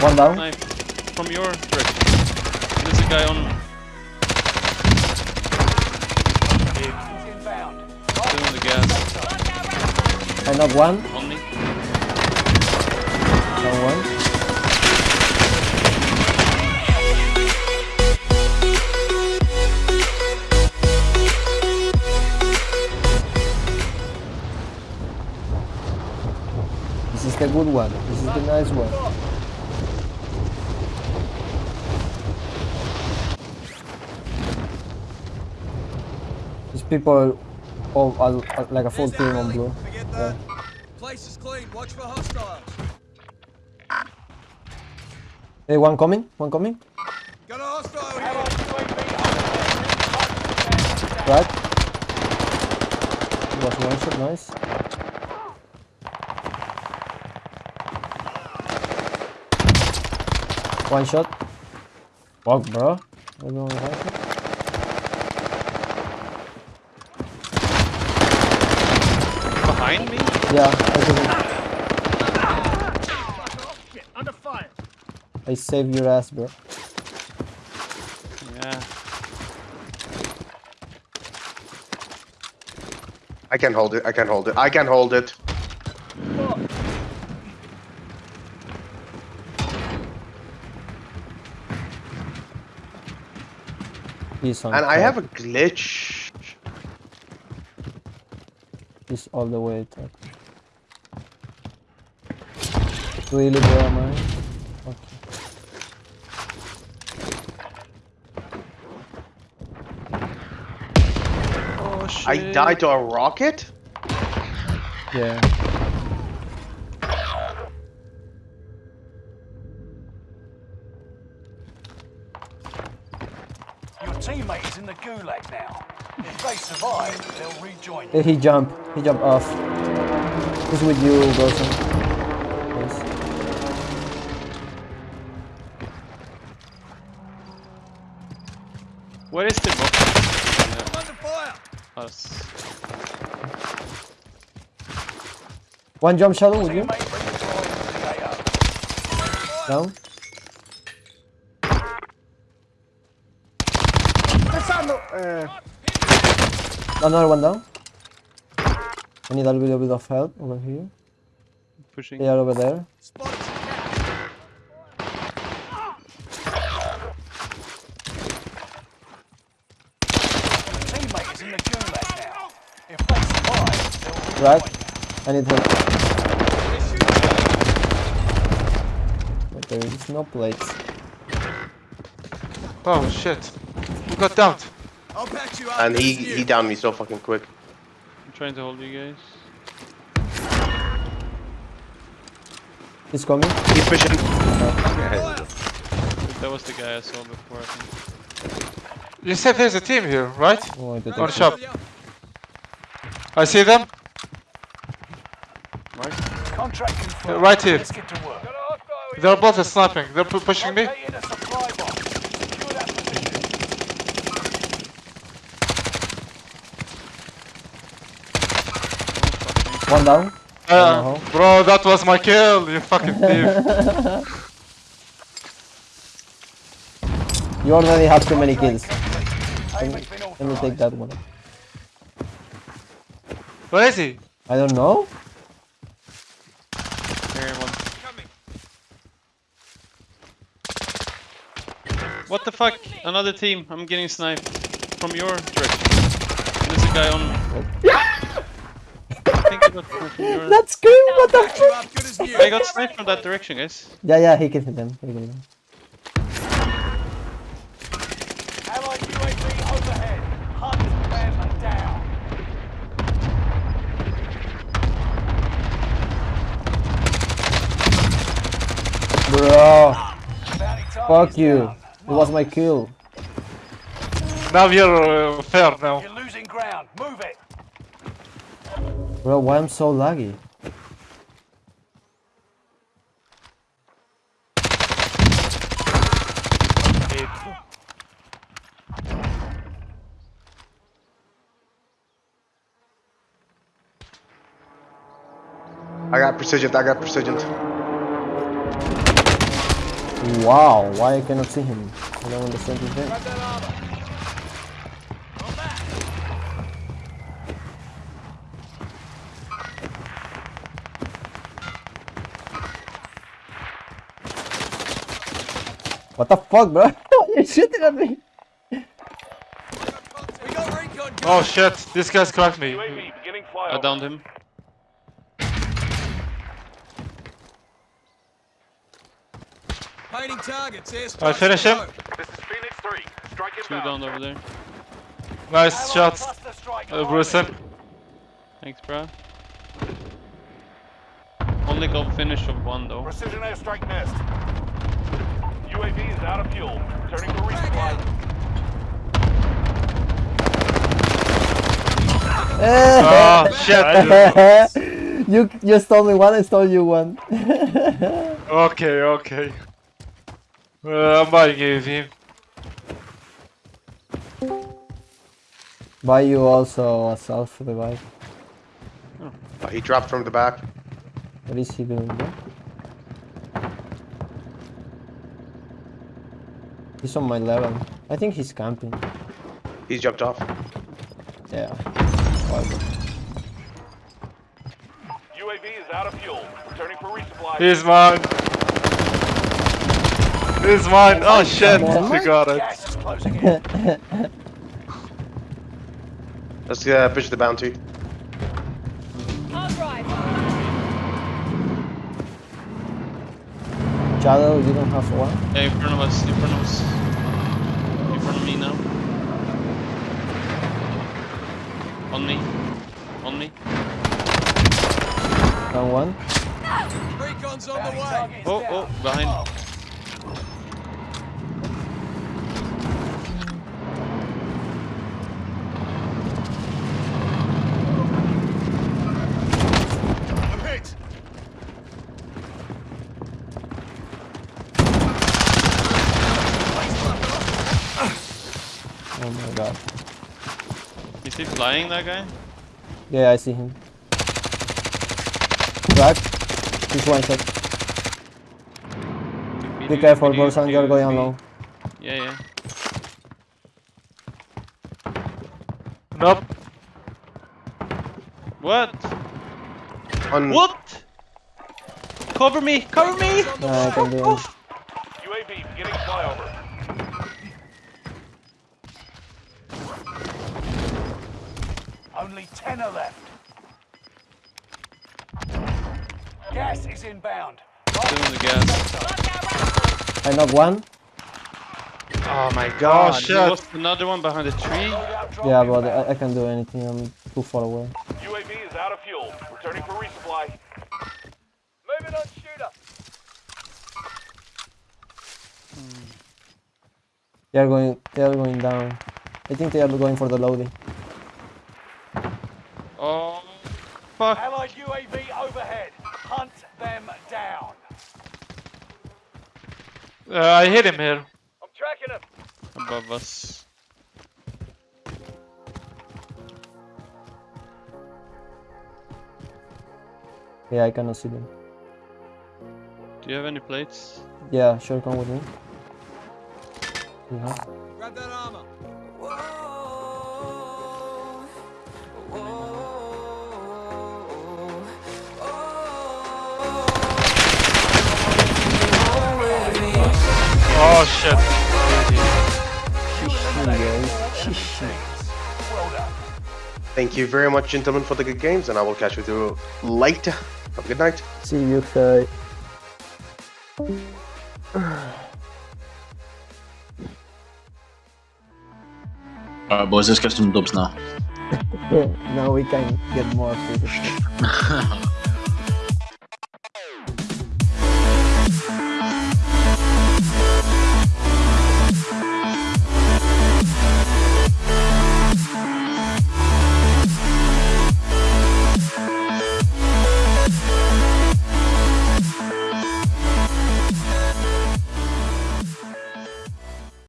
One down. Knife from your direction. There's a guy on the gas I knock one. on me. Down one. This is the good one. This is the nice one. These people all are, are like a full team on blue. Forget that. Place is clean. Watch for hostiles. Hey, one coming, one coming. Got a hostile here. Right. Was one shot, nice. One shot. Fuck, bro. I don't know why. Behind me? Yeah, I didn't. Under fire. I saved your ass, bro. Yeah. I can hold it. I can hold it. I can hold it. He's on And I have a glitch. He's all the way top. Really, bro, am I? Okay. Oh shit. I died to a rocket? Yeah. Your teammate is in the gulag now. If they survive, they'll rejoin Hey, he jumped. He jumped off. He's with you, Wilson. Where is the box? Under fire. Us. One jump shadow with you. Teammate redeployed to the AO. Down. Eh. Another one down. I need a little bit of help over here. Pushing. They are over there. Spotted some cat. Your teammate is in the gulag now. If they survive, they'll rejoin Right. I need help. But there is no plates. Oh shit. We got downed. I'll patch you up. And he he downed me so fucking quick. I'm trying to hold you guys. He's coming. He's pushing. Fire. That was the guy I saw before, I think. You said there's a team here, right? Oh, I On it. shop. I see them. Contract confirmed. right here. Let's get to work. They're both sniping. They're pu- pushing me. Located a supply box. Secure that position. One down. Uh, bro, that was my kill. You fucking thief. You already have too many kills. Payment's been Let me take that one. Where is he? I don't know. Here, one. What the fuck? Another team. I'm getting sniped from your direction. There's a guy on. I think I got sniped from your. That scream, what the Patch you up good. I got sniped from that direction, guys. Yeah, yeah, he can hit them. He can hit them. Allied UAV overhead. Hunt them down. Bro, fuck you. down. It was my kill. Now you're uh, fair now. You're losing ground. Move it. Bro, why I'm so laggy? I got precision. I got precision. Wow, why I cannot see him? I don't understand his name. Grab that armor. Come back. What the fuck, bro? You're shooting at me. We got recon. Oh shit, this guy's cracked me. I downed him. Painting targets. Airstrike. I finish him. This is Phoenix 3. Strike Two inbound. down over there. Nice Allied shots, uh, arriving. Bruce. Thanks, bro. Only got finish of one though. Precision airstrike nest. UAV is out of fuel. Turning for resupply. Oh shit. you you stole me one, I stole you one. Okay, okay. Uh, I'm buying UAV. Buy you also a self revive. Oh, he dropped from the back. What is he doing there? He's on my level. I think he's camping. He's jumped off. Yeah. Why? UAV is out of fuel. Returning for resupply. He's mine. He's mine. Oh shit, on, we got it. Gas is closing in. Let's uh, push the bounty. Hard drive. Shadow, you don't have one? Yeah, in front of us, in front of us. In front of me now. On me. On me. Down one? Recon's on the way. target Oh, down. oh, behind. God. Is he flying, that guy? Yeah, I see him. Crack. He's one shot. Be careful, Borsan, you're going alone. Yeah, yeah. Nope. What? On What? Cover me! Cover me! Recon's on I way. can do it. UAV beginning flyover. Only 10 are left. Gas is inbound. Doing the gas. I knock one. Oh my Oh god. There shit. was another one behind the tree. Yeah, but. I, I can't do anything. I'm too far away. UAV is out of fuel. Returning for resupply. Moving on shooter. They are going. They are going down. I think they are going for the loading. Oh, fuck. Allied UAV overhead. Hunt them down. Uh, I hit him here. I'm tracking them. Above us. Yeah, I cannot see them. Do you have any plates? Yeah, sure, come with me. Yeah. Grab that armor. Oh shit. Thank you very much, gentlemen, for the good games, and I will catch you with you later. Have a good night. See you, guys. Alright, boys, let's get some dubs now. now we can get more food.